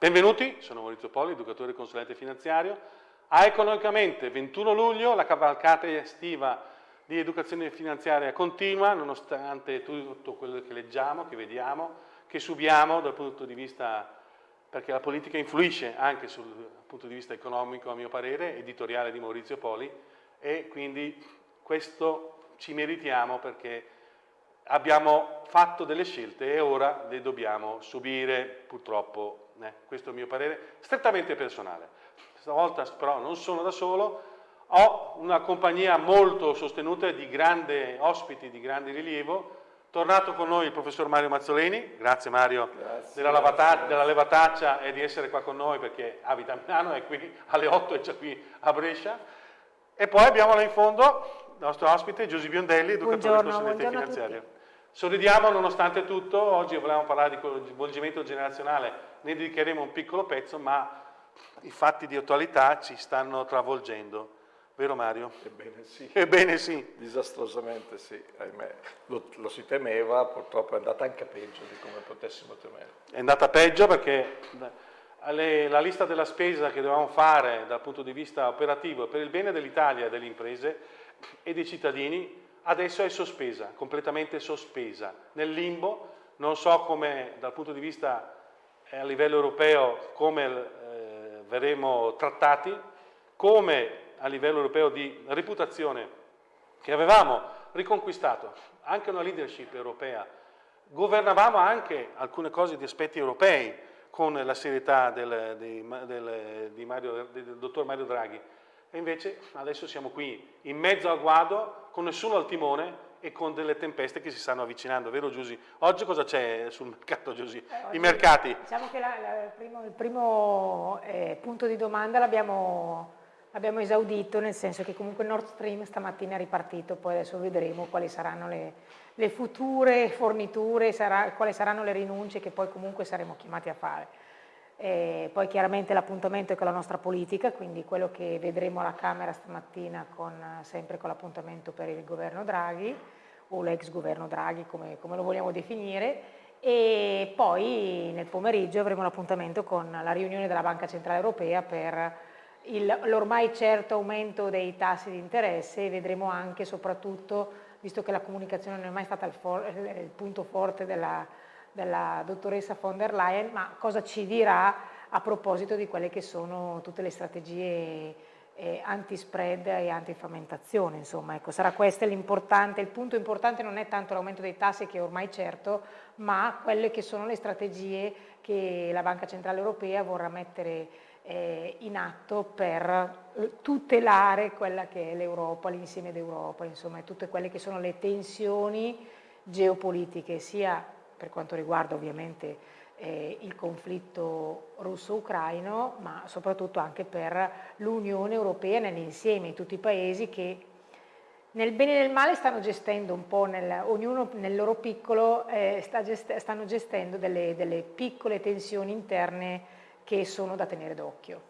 Benvenuti, sono Maurizio Poli, educatore e consulente finanziario. A Economicamente, 21 luglio, la cavalcata estiva di educazione finanziaria continua, nonostante tutto quello che leggiamo, che vediamo, che subiamo dal punto di vista, perché la politica influisce anche sul punto di vista economico, a mio parere, editoriale di Maurizio Poli, e quindi questo ci meritiamo perché abbiamo fatto delle scelte e ora le dobbiamo subire, purtroppo, eh, questo è il mio parere, strettamente personale. Stavolta però non sono da solo, ho una compagnia molto sostenuta di grandi ospiti, di grande rilievo, tornato con noi il professor Mario Mazzoleni, grazie Mario grazie, della, lavata, della, levataccia e di essere qua con noi perché abita a Milano, è qui alle 8 e già qui a Brescia. E poi abbiamo là in fondo il nostro ospite Giuseppe Biondelli, educatore e consulente finanziario. Sorridiamo nonostante tutto, oggi volevamo parlare di coinvolgimento generazionale, ne dedicheremo un piccolo pezzo, ma i fatti di attualità ci stanno travolgendo. Vero Mario? Ebbene sì. Ebbene sì. Disastrosamente sì, ahimè. Lo, lo, si temeva, purtroppo è andata anche peggio di come potessimo temere. È andata peggio perché le, la lista della spesa che dovevamo fare dal punto di vista operativo per il bene dell'Italia delle imprese e dei cittadini adesso è sospesa, completamente sospesa, nel limbo, non so come dal punto di vista eh, a livello europeo come eh, verremo trattati, come a livello europeo di reputazione che avevamo riconquistato, anche una leadership europea, governavamo anche alcune cose di aspetti europei con la serietà del, del, del, Mario, del dottor Mario Draghi, e invece adesso siamo qui in mezzo al guado, con nessuno al timone e con delle tempeste che si stanno avvicinando, vero Giusy? Oggi cosa c'è sul mercato Giusy? Eh, I mercati? Diciamo che la, la, il primo, il primo eh, punto di domanda l'abbiamo esaudito, nel senso che comunque Nord Stream stamattina è ripartito, poi adesso vedremo quali saranno le, le future forniture, sarà, quali saranno le rinunce che poi comunque saremo chiamati a fare. E poi chiaramente l'appuntamento è con la nostra politica, quindi quello che vedremo alla Camera stamattina con, sempre con l'appuntamento per il governo Draghi o l'ex governo Draghi come, come, lo vogliamo definire. E poi nel pomeriggio avremo l'appuntamento con la riunione della Banca Centrale Europea per l'ormai certo aumento dei tassi di interesse. E vedremo anche soprattutto, visto che la comunicazione non è mai stata il, for il punto forte della della dottoressa von der Leyen, ma cosa ci dirà a proposito di quelle che sono tutte le strategie eh, anti-spread e anti-frammentazione, insomma, ecco, sarà questo l'importante, il punto importante non è tanto l'aumento dei tassi che è ormai certo, ma quelle che sono le strategie che la Banca Centrale Europea vorrà mettere eh, in atto per tutelare quella che è l'Europa, l'insieme d'Europa, insomma, tutte quelle che sono le tensioni geopolitiche, sia per quanto riguarda ovviamente eh, il conflitto russo-ucraino, ma soprattutto anche per l'Unione Europea nell'insieme, tutti i paesi che nel bene e nel male stanno gestendo un po', nel, ognuno nel loro piccolo eh, sta gest stanno gestendo delle, delle piccole tensioni interne che sono da tenere d'occhio.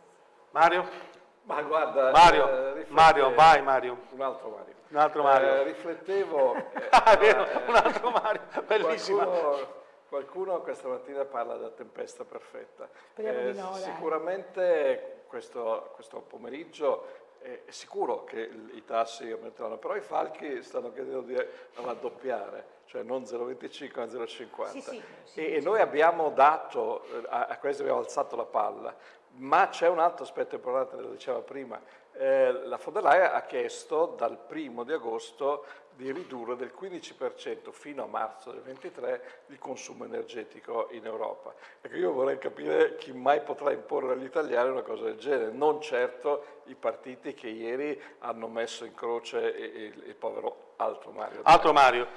Mario? Ma guarda, Mario, eh, Mario, vai Mario. Un altro Mario. Un altro Mario. Eh, riflettevo... ah, vero, eh, un altro Mario, bellissimo. Qualcuno, qualcuno, questa mattina parla della tempesta perfetta. Speriamo di no, Sicuramente questo, questo pomeriggio è sicuro che i tassi aumenteranno, però i falchi stanno chiedendo di raddoppiare, cioè non 0,25 ma 0,50. Sì, sì, sì, e, noi abbiamo dato, a, a questo abbiamo alzato la palla, ma c'è un altro aspetto importante, lo diceva prima, eh, la von ha chiesto dal primo di agosto di ridurre del 15% fino a marzo del 2023 il consumo energetico in Europa. Ecco, io vorrei capire chi mai potrà imporre agli italiani una cosa del genere, non certo i partiti che ieri hanno messo in croce il, il povero Altro Mario. Altro Mario.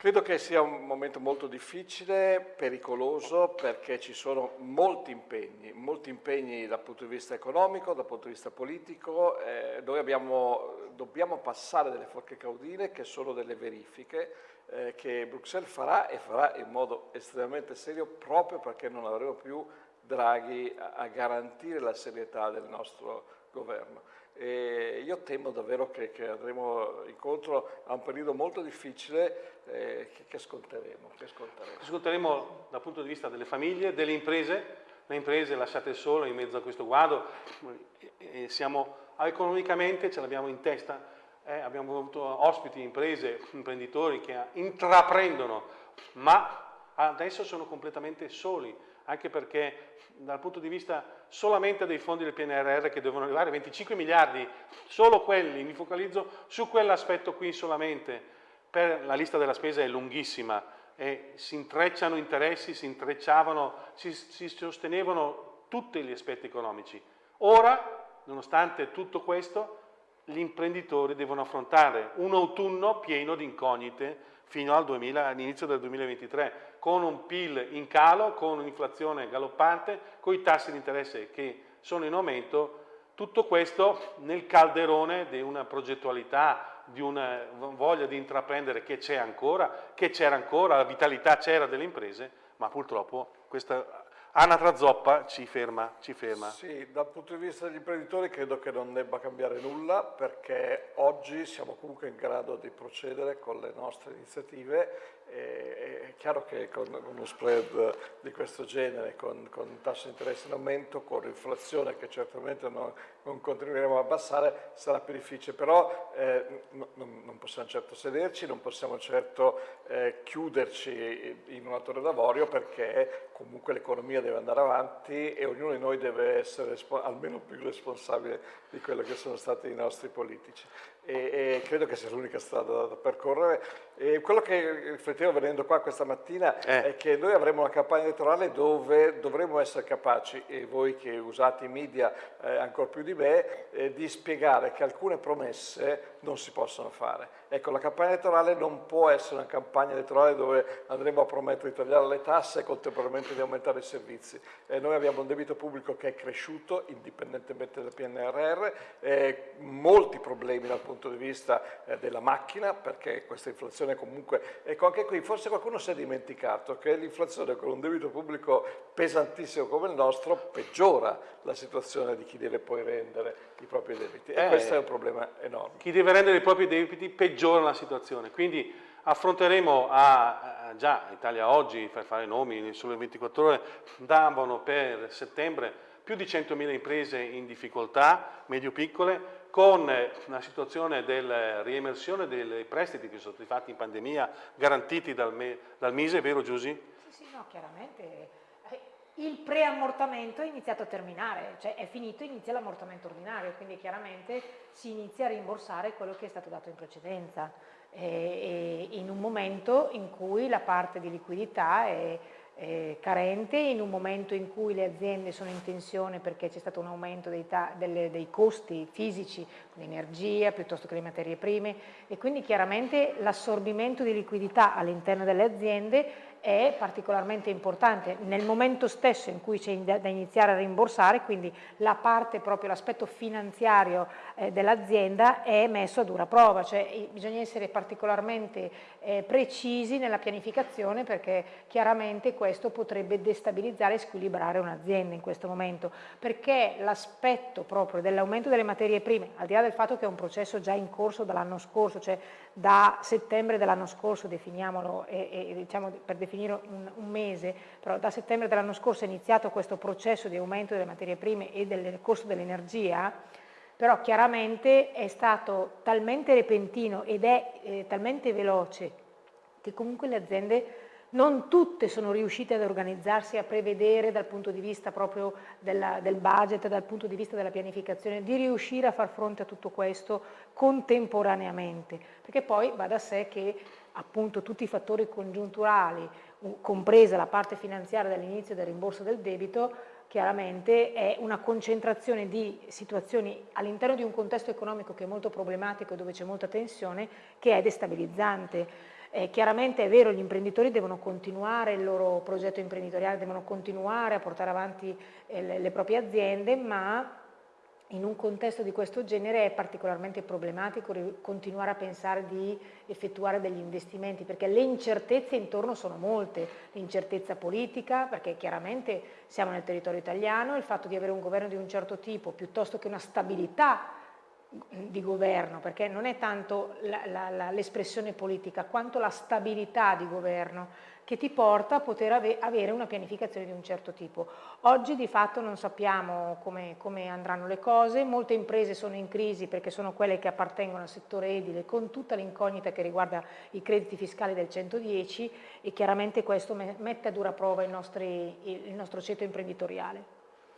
Credo che sia un momento molto difficile, pericoloso, perché ci sono molti impegni, molti impegni dal punto di vista economico, dal punto di vista politico. Eh, noi abbiamo, dobbiamo passare delle forche caudine che sono delle verifiche eh, che Bruxelles farà e farà in modo estremamente serio proprio perché non avremo più Draghi a, a garantire la serietà del nostro governo. E io temo davvero che, che, andremo incontro a un periodo molto difficile eh, che, che, sconteremo, che sconteremo. Sconteremo dal punto di vista delle famiglie, delle imprese, le imprese lasciate sole in mezzo a questo guado, e siamo economicamente, ce l'abbiamo in testa, eh, abbiamo avuto ospiti, imprese, imprenditori che intraprendono, ma adesso sono completamente soli, anche perché dal punto di vista solamente dei fondi del PNRR che devono arrivare 25 miliardi, solo quelli, mi focalizzo su quell'aspetto qui solamente, per la lista della spesa è lunghissima e si intrecciano interessi, si intrecciavano, si, si sostenevano tutti gli aspetti economici. Ora, nonostante tutto questo, gli imprenditori devono affrontare un autunno pieno di incognite fino all'inizio del 2023, con un PIL in calo, con un'inflazione galoppante, con i tassi di interesse che sono in aumento, tutto questo nel calderone di una progettualità, di una voglia di intraprendere che c'è ancora, che c'era ancora, la vitalità c'era delle imprese, ma purtroppo questa Anatra zoppa ci ferma, ci ferma. Sì, dal punto di vista degli imprenditori credo che non debba cambiare nulla perché oggi siamo comunque in grado di procedere con le nostre iniziative è chiaro che con, uno spread di questo genere, con, con tassi di interesse in aumento, con l'inflazione che certamente non, non, continueremo a abbassare, sarà più difficile, però eh, non, non, possiamo certo sederci, non possiamo certo eh, chiuderci in una torre d'avorio perché comunque l'economia deve andare avanti e ognuno di noi deve essere almeno più responsabile di quello che sono stati i nostri politici e, e credo che sia l'unica strada da percorrere. E quello che riflettevo venendo qua questa mattina eh. è che noi avremo una campagna elettorale dove dovremo essere capaci, e voi che usate i media eh, ancora più di me, eh, di spiegare che alcune promesse non si possono fare. Ecco, la campagna elettorale non può essere una campagna elettorale dove andremo a promettere di tagliare le tasse e contemporaneamente di aumentare i servizi. Eh, noi abbiamo un debito pubblico che è cresciuto indipendentemente dal PNRR, eh, molti problemi dal punto di vista eh, della macchina, perché questa inflazione comunque... Ecco, anche qui forse qualcuno si è dimenticato che l'inflazione con un debito pubblico pesantissimo come il nostro peggiora la situazione di chi deve poi rendere i propri debiti. E eh, questo è un problema enorme. Chi deve rendere i propri debiti peggiora la situazione. Quindi affronteremo a, a già Italia Oggi, per fare nomi, sulle 24 ore, davano per settembre più di 100.000 imprese in difficoltà, medio-piccole, con una situazione della riemersione dei prestiti che sono stati fatti in pandemia, garantiti dal, dal Mise, vero Giusy? Sì, sì, no, chiaramente il preammortamento è iniziato a terminare, cioè è finito, inizia l'ammortamento ordinario, quindi chiaramente si inizia a rimborsare quello che è stato dato in precedenza, e, e in un momento in cui la parte di liquidità è, è, carente, in un momento in cui le aziende sono in tensione perché c'è stato un aumento dei, delle, dei costi fisici, l'energia piuttosto che le materie prime e quindi chiaramente l'assorbimento di liquidità all'interno delle aziende è particolarmente importante. Nel momento stesso in cui c'è da iniziare a rimborsare, quindi la parte proprio, l'aspetto finanziario eh, dell'azienda è messo a dura prova, cioè bisogna essere particolarmente eh, precisi nella pianificazione perché chiaramente questo potrebbe destabilizzare e squilibrare un'azienda in questo momento, perché l'aspetto proprio dell'aumento delle materie prime, al di là del fatto che è un processo già in corso dall'anno scorso, cioè da settembre dell'anno scorso, definiamolo e, e diciamo per definire un, un, mese, però da settembre dell'anno scorso è iniziato questo processo di aumento delle materie prime e del costo dell'energia, però chiaramente è stato talmente repentino ed è eh, talmente veloce che comunque le aziende non tutte sono riuscite ad organizzarsi, a prevedere dal punto di vista proprio della, del budget, dal punto di vista della pianificazione, di riuscire a far fronte a tutto questo contemporaneamente, perché poi va da sé che appunto tutti i fattori congiunturali, compresa la parte finanziaria dall'inizio del rimborso del debito, chiaramente è una concentrazione di situazioni all'interno di un contesto economico che è molto problematico e dove c'è molta tensione, che è destabilizzante. Eh, chiaramente è vero, gli imprenditori devono continuare il loro progetto imprenditoriale, devono continuare a portare avanti eh, le, le proprie aziende, ma in un contesto di questo genere è particolarmente problematico continuare a pensare di effettuare degli investimenti perché le incertezze intorno sono molte, l'incertezza politica perché chiaramente siamo nel territorio italiano, il fatto di avere un governo di un certo tipo piuttosto che una stabilità di governo, perché non è tanto l'espressione politica quanto la stabilità di governo che ti porta a poter ave avere una pianificazione di un certo tipo. Oggi di fatto non sappiamo come, come, andranno le cose, molte imprese sono in crisi perché sono quelle che appartengono al settore edile con tutta l'incognita che riguarda i crediti fiscali del 110 e chiaramente questo mette a dura prova il, nostri, il nostro ceto imprenditoriale.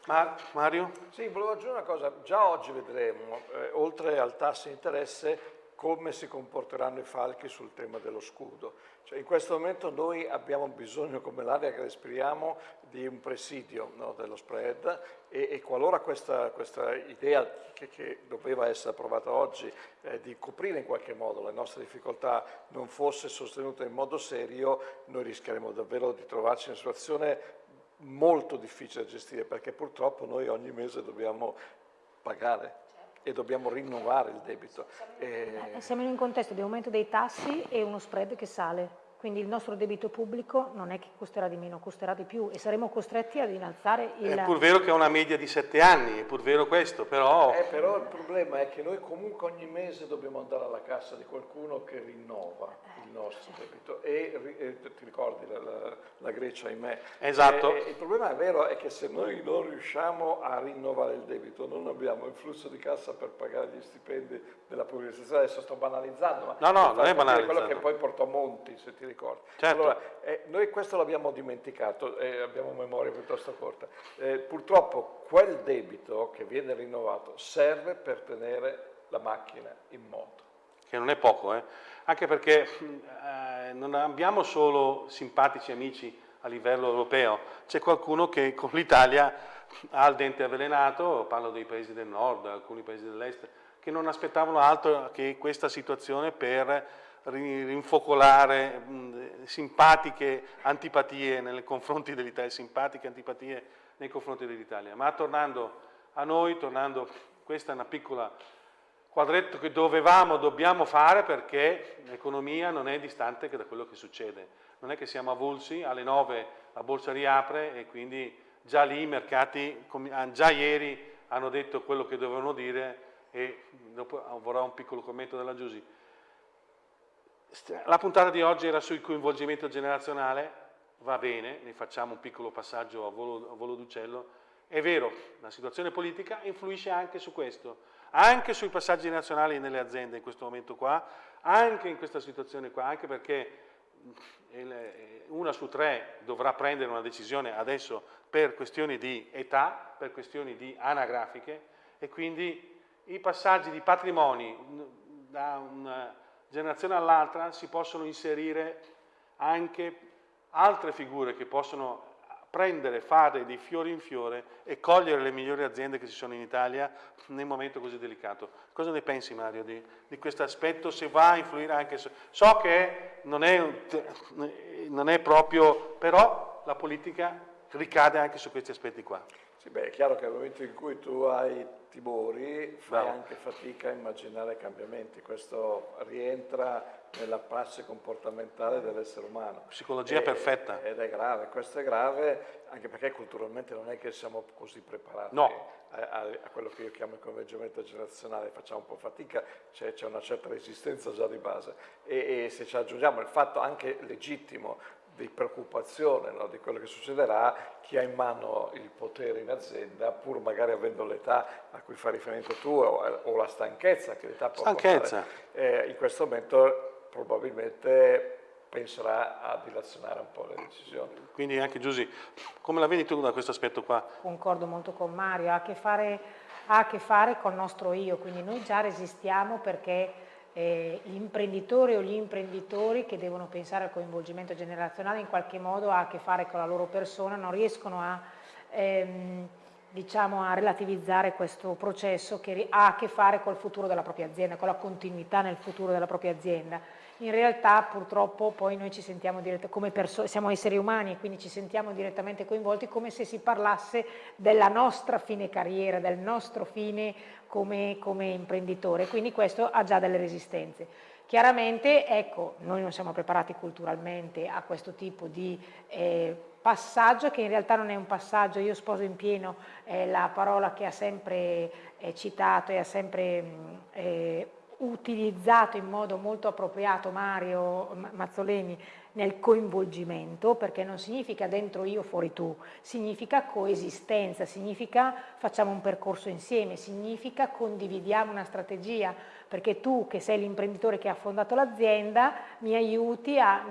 Ma, Mario? Sì, volevo aggiungere una cosa, già oggi vedremo, eh, oltre al tasso di interesse, come si comporteranno i falchi sul tema dello scudo. Cioè, in questo momento noi abbiamo bisogno, come l'aria che respiriamo, di un presidio no, dello spread e, e qualora questa, questa idea che, che, doveva essere approvata oggi eh, di coprire in qualche modo le nostre difficoltà non fosse sostenuta in modo serio, noi rischieremo davvero di trovarci in una situazione molto difficile da gestire perché purtroppo noi ogni mese dobbiamo pagare e dobbiamo rinnovare il debito. Siamo in un contesto di aumento dei tassi e uno spread che sale. Quindi il nostro debito pubblico non è che costerà di meno, costerà di più e saremo costretti ad innalzare il... È pur vero che è una media di sette anni, è pur vero questo, però... Eh, però il problema è che noi comunque ogni mese dobbiamo andare alla cassa di qualcuno che rinnova il nostro debito e, e ti ricordi la, la, la Grecia, ahimè. Esatto. E, e il problema è vero è che se noi non riusciamo a rinnovare il debito, non abbiamo il flusso di cassa per pagare gli stipendi della pubblica adesso sto banalizzando, ma no, no, non è banalizzato. quello che poi portò Monti, se ti ricordi. Certo. Allora, eh, noi questo l'abbiamo dimenticato, eh, abbiamo memoria piuttosto corta. Eh, purtroppo quel debito che viene rinnovato serve per tenere la macchina in moto. Che non è poco, eh? anche perché eh, non abbiamo solo simpatici amici a livello europeo, c'è qualcuno che con l'Italia ha il dente avvelenato, parlo dei paesi del nord, alcuni paesi dell'est, che non aspettavano altro che questa situazione per rinfocolare mh, simpatiche antipatie nei confronti dell'Italia, simpatiche antipatie nei confronti dell'Italia. Ma tornando a noi, tornando, questa è una piccola quadretto che dovevamo, dobbiamo fare perché l'economia non è distante da quello che succede. Non è che siamo avulsi, alle 9 la borsa riapre e quindi già lì i mercati, già ieri hanno detto quello che dovevano dire e dopo vorrà un piccolo commento della Giusy. La puntata di oggi era sul coinvolgimento generazionale, va bene, ne facciamo un piccolo passaggio a volo, volo d'uccello. È vero, la situazione politica influisce anche su questo, anche sui passaggi nazionali nelle aziende in questo momento qua, anche in questa situazione qua, anche perché una su tre dovrà prendere una decisione adesso per questioni di età, per questioni di anagrafiche e quindi i passaggi di patrimoni da una generazione all'altra si possono inserire anche altre figure che possono prendere, fare di fiore in fiore e cogliere le migliori aziende che ci sono in Italia nel momento così delicato. Cosa ne pensi Mario di, di questo aspetto? Se va a influire anche su... So che non è, non è proprio, però la politica ricade anche su questi aspetti qua. Sì, beh, è chiaro che nel momento in cui tu hai timori fai Bravo. anche fatica a immaginare cambiamenti, questo rientra nella prassi comportamentale dell'essere umano. Psicologia e, perfetta. Ed è grave, questo è grave anche perché culturalmente non è che siamo così preparati no. a, a, a, quello che io chiamo il convergimento generazionale, facciamo un po' fatica, c'è, una certa resistenza già di base e, e se ci aggiungiamo il fatto anche legittimo di preoccupazione no, di quello che succederà, chi ha in mano il potere in azienda, pur magari avendo l'età a cui fa riferimento tu o, o la stanchezza che l'età può stanchezza. portare, eh, in questo momento probabilmente penserà a dilazionare un po' le decisioni. Quindi anche Giusy, come la vedi tu da questo aspetto qua? Concordo molto con Mario, ha a che fare, ha a che fare col nostro io, quindi noi già resistiamo perché eh, imprenditori o gli imprenditori che devono pensare al coinvolgimento generazionale in qualche modo ha a che fare con la loro persona, non riescono a, ehm, diciamo, a relativizzare questo processo che ha a che fare col futuro della propria azienda, con la continuità nel futuro della propria azienda in realtà purtroppo poi noi ci sentiamo come siamo esseri umani e quindi ci sentiamo direttamente coinvolti come se si parlasse della nostra fine carriera, del nostro fine come, come imprenditore, quindi questo ha già delle resistenze. Chiaramente, ecco, noi non siamo preparati culturalmente a questo tipo di eh, passaggio che in realtà non è un passaggio, io sposo in pieno eh, la parola che ha sempre eh, citato e ha sempre eh, utilizzato in modo molto appropriato Mario Mazzoleni nel coinvolgimento, perché non significa dentro io, fuori tu, significa coesistenza, significa facciamo un percorso insieme, significa condividiamo una strategia, perché tu che sei l'imprenditore che ha fondato l'azienda mi aiuti a,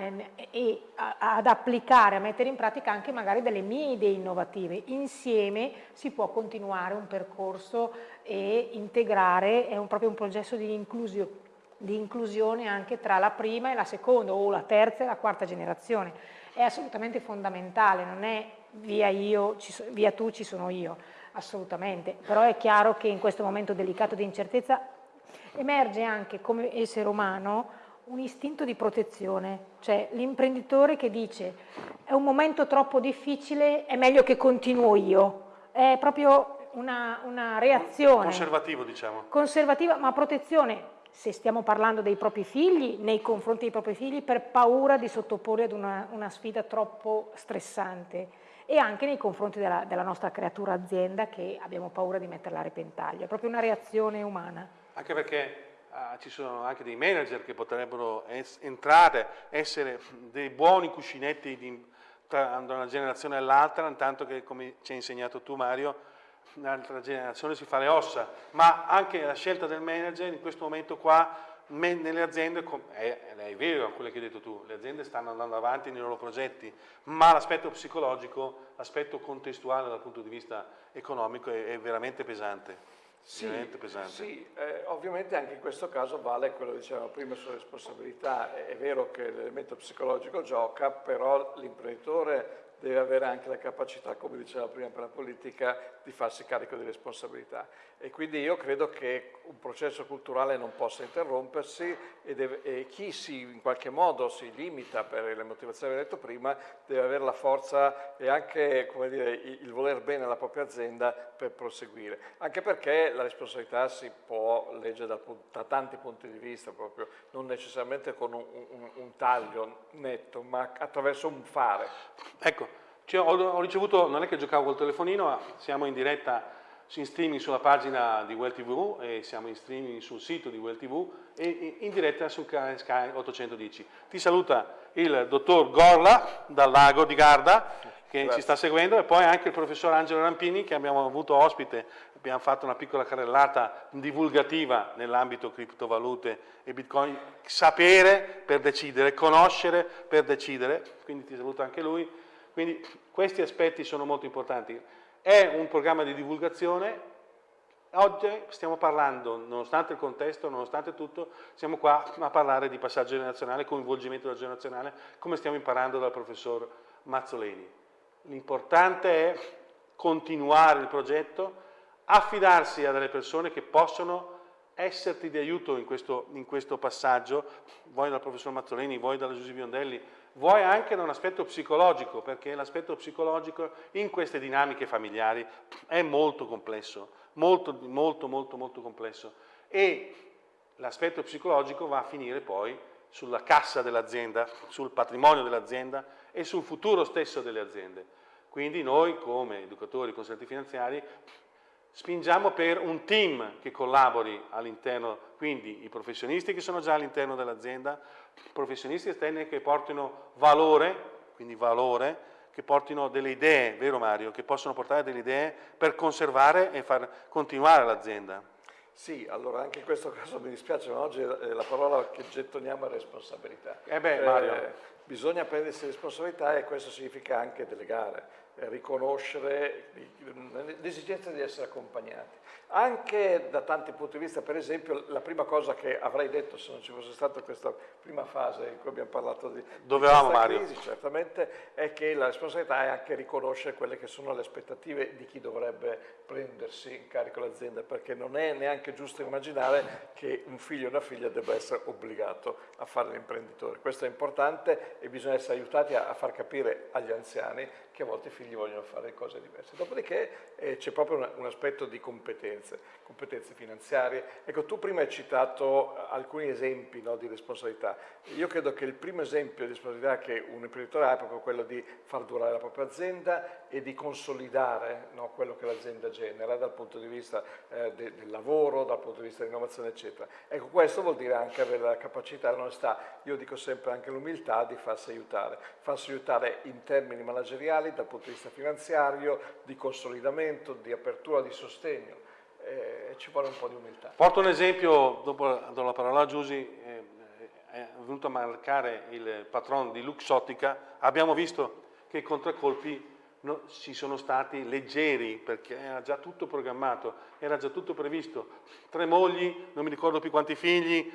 a, ad applicare, a mettere in pratica anche magari delle mie idee innovative. Insieme si può continuare un percorso e integrare, è un, proprio un processo di inclusione di inclusione anche tra la prima e la seconda o la terza e la quarta generazione. È assolutamente fondamentale, non è via, io, so, via tu ci sono io, assolutamente, però è chiaro che in questo momento delicato di incertezza emerge anche come essere umano un istinto di protezione, cioè l'imprenditore che dice è un momento troppo difficile, è meglio che continuo io, è proprio una, una reazione. Conservativo diciamo. Conservativa, ma protezione, se stiamo parlando dei propri figli, nei confronti dei propri figli, per paura di sottoporli ad una, una sfida troppo stressante e anche nei confronti della, della, nostra creatura azienda che abbiamo paura di metterla a repentaglio, è proprio una reazione umana. Anche perché uh, ci sono anche dei manager che potrebbero es entrare, essere dei buoni cuscinetti di, tra una generazione e l'altra, intanto che come ci hai insegnato tu Mario, un'altra generazione si fa le ossa, ma anche la scelta del manager in questo momento qua nelle aziende, è, è, vero quello che hai detto tu, le aziende stanno andando avanti nei loro progetti, ma l'aspetto psicologico, l'aspetto contestuale dal punto di vista economico è, è veramente pesante. Sì, sì eh, ovviamente anche in questo caso vale quello che dicevamo prima sulla responsabilità, è, è vero che l'elemento psicologico gioca, però l'imprenditore deve avere anche la capacità, come diceva prima per la politica, di farsi carico di responsabilità. E quindi io credo che un processo culturale non possa interrompersi e, deve, e chi si, in qualche modo si limita per le motivazioni che ho detto prima deve avere la forza e anche dire, il voler bene alla propria azienda per proseguire. Anche perché la responsabilità si può leggere da, da tanti punti di vista, proprio, non necessariamente con un, un, un taglio netto, ma attraverso un fare. Ecco, cioè, ho, ho, ricevuto, non è che giocavo col telefonino, siamo in diretta in streaming sulla pagina di Well TV e siamo in streaming sul sito di Well TV e in diretta su Sky 810. Ti saluta il dottor Gorla dal lago di Garda che Grazie. ci sta seguendo e poi anche il professor Angelo Rampini che abbiamo avuto ospite, abbiamo fatto una piccola carrellata divulgativa nell'ambito criptovalute e bitcoin, sapere per decidere, conoscere per decidere, quindi ti saluta anche lui quindi questi aspetti sono molto importanti. È un programma di divulgazione, oggi stiamo parlando, nonostante il contesto, nonostante tutto, siamo qua a parlare di passaggio generazionale, coinvolgimento generazionale, come stiamo imparando dal professor Mazzoleni. L'importante è continuare il progetto, affidarsi a delle persone che possono esserti di aiuto in questo, in questo passaggio, voi dal professor Mazzoleni, voi dalla Giusy Biondelli, vuoi anche da un aspetto psicologico, perché l'aspetto psicologico in queste dinamiche familiari è molto complesso, molto, molto, molto, molto complesso. E l'aspetto psicologico va a finire poi sulla cassa dell'azienda, sul patrimonio dell'azienda e sul futuro stesso delle aziende. Quindi noi come educatori consulenti finanziari spingiamo per un team che collabori all'interno, quindi i professionisti che sono già all'interno dell'azienda, professionisti esterni che portino valore, quindi valore, che portino delle idee, vero Mario, che possono portare delle idee per conservare e far continuare l'azienda. Sì, allora anche in questo caso mi dispiace, ma oggi la parola che gettoniamo è responsabilità. Eh beh, Mario. Eh, bisogna prendersi responsabilità e questo significa anche delegare. Eh, riconoscere l'esigenza di essere accompagnati. Anche da tanti punti di vista, per esempio, la prima cosa che avrei detto se non ci fosse stata questa prima fase in cui abbiamo parlato di, Dovevamo, di Mario. crisi, certamente, è che la responsabilità è anche riconoscere quelle che sono le aspettative di chi dovrebbe prendersi in carico l'azienda, perché non è neanche giusto immaginare che un figlio o una figlia debba essere obbligato a fare l'imprenditore. Questo è importante e bisogna essere aiutati a, far capire agli anziani che a volte i figli vogliono fare cose diverse. Dopodiché eh, c'è proprio un, un aspetto di competenze, competenze finanziarie. Ecco, tu prima hai citato alcuni esempi no, di responsabilità. Io credo che il primo esempio di responsabilità che un imprenditore ha è proprio quello di far durare la propria azienda e di consolidare no, quello che l'azienda genera dal punto di vista eh, de, del lavoro, dal punto di vista dell'innovazione, eccetera. Ecco, questo vuol dire anche avere la capacità, la onestà, io dico sempre anche l'umiltà di farsi aiutare, farsi aiutare in termini manageriali, dal punto di vista finanziario, di consolidamento, di apertura, di sostegno. Eh, ci vuole un po' di umiltà. Porto un esempio, dopo do la parola a Giusy, eh, è venuto a marcare il patron di Luxottica, abbiamo visto che i contraccolpi no, ci sono stati leggeri perché era già tutto programmato, era già tutto previsto. Tre mogli, non mi ricordo più quanti figli,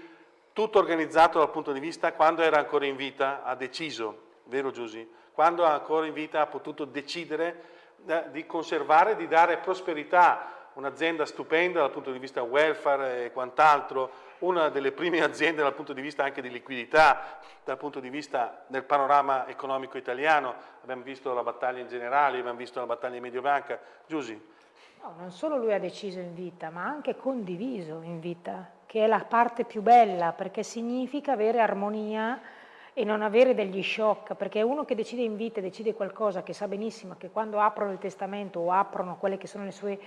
tutto organizzato dal punto di vista quando era ancora in vita, ha deciso, vero Giusy? Quando ancora in vita ha potuto decidere eh, di conservare, di dare prosperità un'azienda stupenda dal punto di vista welfare e quant'altro, una delle prime aziende dal punto di vista anche di liquidità, dal punto di vista del panorama economico italiano, abbiamo visto la battaglia in generale, abbiamo visto la battaglia in Mediobanca. Giusy? No, non solo lui ha deciso in vita, ma ha anche condiviso in vita, che è la parte più bella, perché significa avere armonia e non avere degli shock, perché uno che decide in vita, decide qualcosa che sa benissimo che quando aprono il testamento o aprono quelle che sono le sue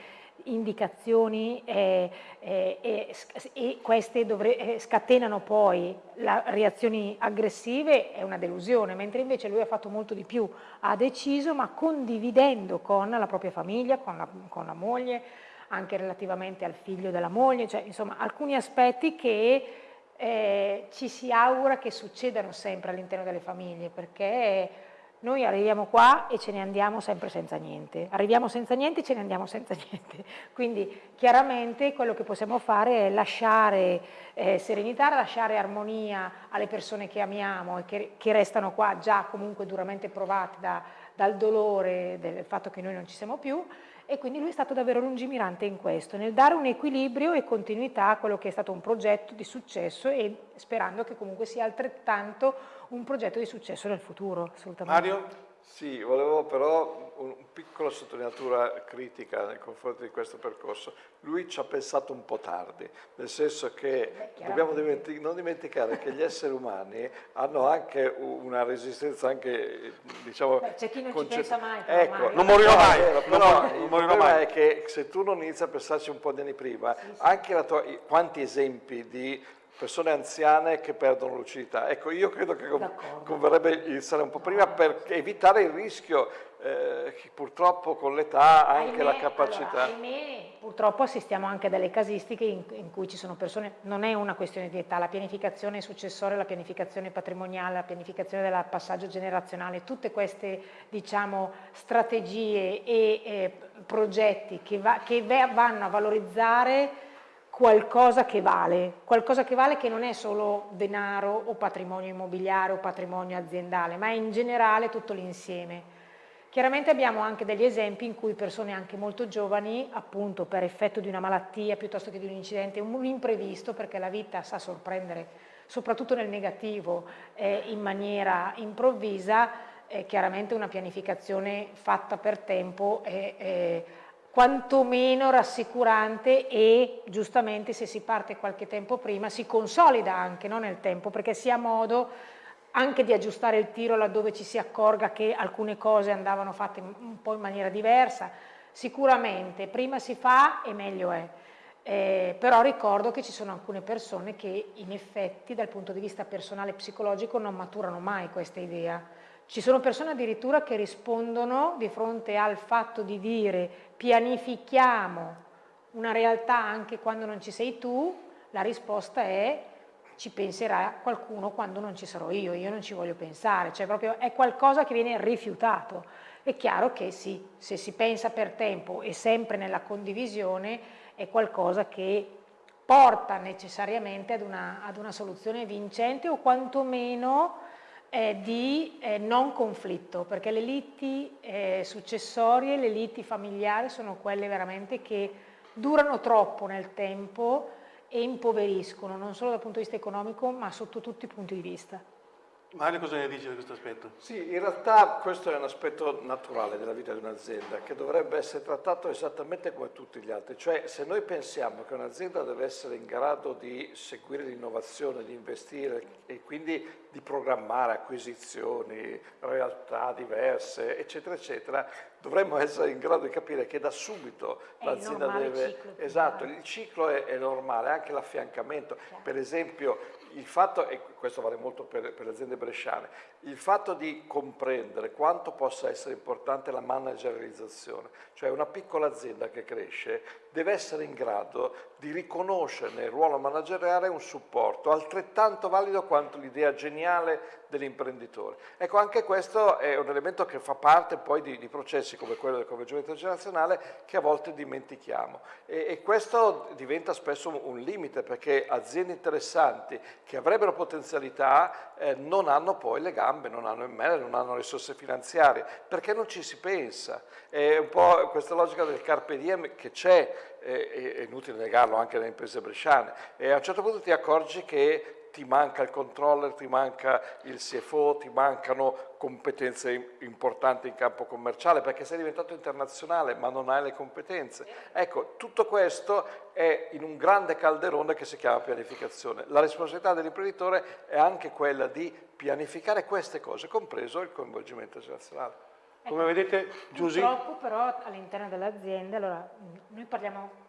indicazioni eh, eh, eh, e queste dovre, eh, scatenano poi la, reazioni aggressive è una delusione, mentre invece lui ha fatto molto di più, ha deciso ma condividendo con la propria famiglia, con la, con la moglie, anche relativamente al figlio della moglie, cioè insomma alcuni aspetti che eh, ci si augura che succedano sempre all'interno delle famiglie perché noi arriviamo qua e ce ne andiamo sempre senza niente, arriviamo senza niente e ce ne andiamo senza niente, quindi chiaramente quello che possiamo fare è lasciare eh, serenità, lasciare armonia alle persone che amiamo e che, che restano qua già comunque duramente provate da, dal dolore del fatto che noi non ci siamo più e quindi lui è stato davvero lungimirante in questo, nel dare un equilibrio e continuità a quello che è stato un progetto di successo e sperando che comunque sia altrettanto un progetto di successo nel futuro, assolutamente. Mario? Sì, volevo però un, un piccola sottolineatura critica nei confronti di questo percorso. Lui ci ha pensato un po' tardi, nel senso che dobbiamo dimentic non dimenticare che gli esseri umani hanno anche una resistenza anche, diciamo... C'è chi non ci pensa mai. Ecco, non morirò mai. Vero, però non, il problema mai. è che se tu non inizi a pensarci un po' di anni prima, sì, sì. anche tua, quanti esempi di persone anziane che perdono lucidità. Ecco, io credo che converrebbe iniziare un po' prima per evitare il rischio eh, che purtroppo con l'età anche ahimè, la capacità... Allora, ahimè, purtroppo assistiamo anche a delle casistiche in, in, cui ci sono persone, non è una questione di età, la pianificazione successoria, la pianificazione patrimoniale, la pianificazione del passaggio generazionale, tutte queste diciamo, strategie e eh, progetti che, va, che vanno a valorizzare qualcosa che vale, qualcosa che vale che non è solo denaro o patrimonio immobiliare o patrimonio aziendale, ma è in generale tutto l'insieme. Chiaramente abbiamo anche degli esempi in cui persone anche molto giovani, appunto per effetto di una malattia piuttosto che di un incidente, un imprevisto, perché la vita sa sorprendere, soprattutto nel negativo, eh, in maniera improvvisa, eh, chiaramente una pianificazione fatta per tempo è, è quantomeno rassicurante e giustamente se si parte qualche tempo prima si consolida anche no, nel tempo perché si ha modo anche di aggiustare il tiro laddove ci si accorga che alcune cose andavano fatte un po' in maniera diversa. Sicuramente prima si fa e meglio è, eh, però ricordo che ci sono alcune persone che in effetti dal punto di vista personale e psicologico non maturano mai questa idea ci sono persone addirittura che rispondono di fronte al fatto di dire pianifichiamo una realtà anche quando non ci sei tu, la risposta è ci penserà qualcuno quando non ci sarò io, io non ci voglio pensare, cioè proprio è qualcosa che viene rifiutato. È chiaro che sì, se si pensa per tempo e sempre nella condivisione è qualcosa che porta necessariamente ad una, ad una soluzione vincente o quantomeno eh, di eh, non conflitto, perché le liti eh, successorie, le liti familiari sono quelle veramente che durano troppo nel tempo e impoveriscono, non solo dal punto di vista economico, ma sotto tutti i punti di vista. Mario cosa ne dice di questo aspetto? Sì, in realtà questo è un aspetto naturale della vita di un'azienda che dovrebbe essere trattato esattamente come tutti gli altri, cioè se noi pensiamo che un'azienda deve essere in grado di seguire l'innovazione, di investire e quindi di programmare acquisizioni, realtà diverse, eccetera, eccetera, dovremmo essere in grado di capire che da subito l'azienda deve... Ciclo, esatto, il ciclo è, è normale, anche l'affiancamento. Per esempio il fatto, e questo vale molto per, per, le aziende bresciane, il fatto di comprendere quanto possa essere importante la managerializzazione, cioè una piccola azienda che cresce deve essere in grado di riconoscere nel ruolo manageriale un supporto altrettanto valido quanto l'idea geniale dell'imprenditore. Ecco, anche questo è un elemento che fa parte poi di, di processi come quello del coinvolgimento generazionale che a volte dimentichiamo e, e questo diventa spesso un limite perché aziende interessanti che avrebbero potenzialità eh, non hanno poi le gambe, non hanno il mele, non hanno risorse finanziarie, perché non ci si pensa. È un po' questa logica del carpe diem che c'è, è, è inutile negarlo anche nelle imprese bresciane, e a un certo punto ti accorgi che ti manca il controller, ti manca il CFO, ti mancano competenze importanti in campo commerciale perché sei diventato internazionale ma non hai le competenze. Ecco, tutto questo è in un grande calderone che si chiama pianificazione. La responsabilità dell'imprenditore è anche quella di pianificare queste cose, compreso il coinvolgimento generazionale. Come vedete, Giusy... Purtroppo però all'interno delle aziende, allora noi parliamo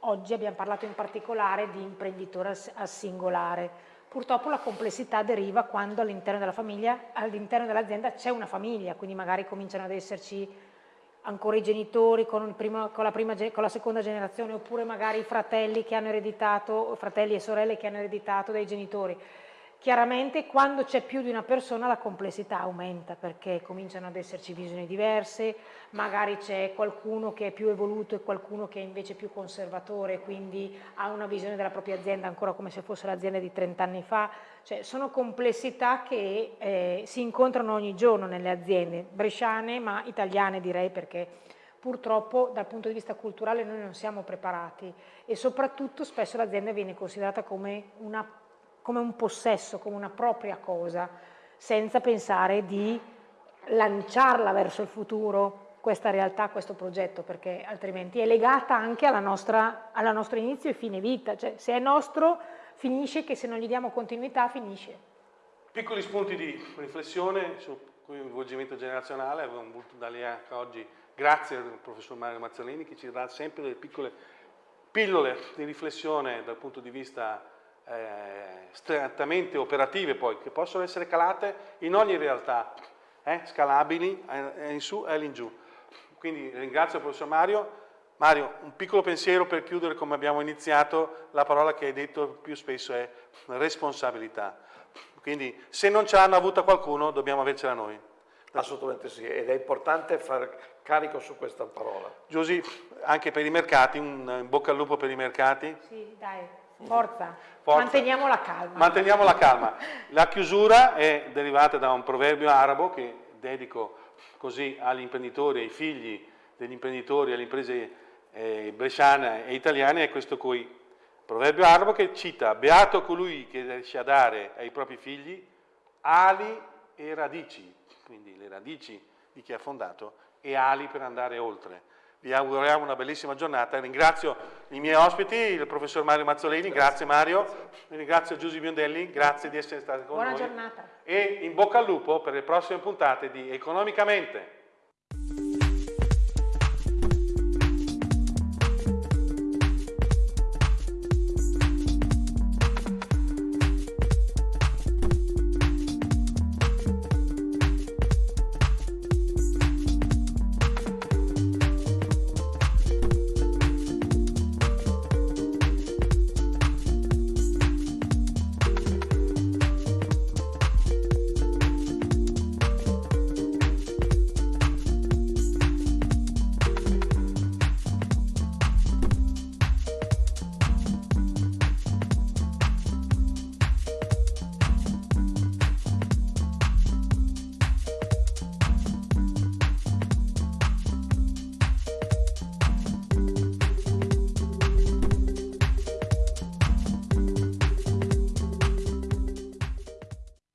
Oggi abbiamo parlato in particolare di imprenditore al singolare. Purtroppo la complessità deriva quando all'interno della famiglia, all'interno dell'azienda c'è una famiglia, quindi magari cominciano ad esserci ancora i genitori con, primo, con, la prima, con, la seconda generazione oppure magari i fratelli che hanno ereditato, fratelli e sorelle che hanno ereditato dai genitori. Chiaramente quando c'è più di una persona la complessità aumenta perché cominciano ad esserci visioni diverse, magari c'è qualcuno che è più evoluto e qualcuno che è invece più conservatore, quindi ha una visione della propria azienda ancora come se fosse l'azienda di 30 anni fa, cioè sono complessità che eh, si incontrano ogni giorno nelle aziende, bresciane ma italiane direi perché purtroppo dal punto di vista culturale noi non siamo preparati e soprattutto spesso l'azienda viene considerata come una come un possesso, come una propria cosa, senza pensare di lanciarla verso il futuro, questa realtà, questo progetto, perché altrimenti è legata anche alla nostra, alla nostra inizio e fine vita, cioè se è nostro finisce che se non gli diamo continuità finisce. Piccoli spunti di riflessione sul coinvolgimento generazionale, abbiamo voluto darli anche oggi, grazie al professor Mario Mazzolini che ci dà sempre delle piccole pillole di riflessione dal punto di vista eh, strettamente operative poi, che possono essere calate in ogni realtà, eh, scalabili eh, in su e all'ingiù. Quindi ringrazio il professor Mario. Mario, un piccolo pensiero per chiudere come abbiamo iniziato, la parola che hai detto più spesso è responsabilità. Quindi se non ce l'hanno avuta qualcuno, dobbiamo avercela noi. Assolutamente sì, ed è importante fare carico su questa parola. Giusy, anche per i mercati, un bocca al lupo per i mercati. Sì, dai. Forza. Forza. Manteniamo la calma. Manteniamo la calma. La chiusura è derivata da un proverbio arabo che dedico così agli imprenditori, ai figli degli imprenditori, alle imprese eh, bresciane e italiane, è questo qui. Proverbio arabo che cita Beato colui che riesce a dare ai propri figli ali e radici, quindi le radici di chi ha fondato, e ali per andare oltre. Vi auguriamo una bellissima giornata. Ringrazio i miei ospiti, il professor Mario Mazzolini, grazie, grazie Mario, ringrazio Giusy Biondelli, grazie di essere stati con Buona noi. Buona giornata. E in bocca al lupo per le prossime puntate di Economicamente.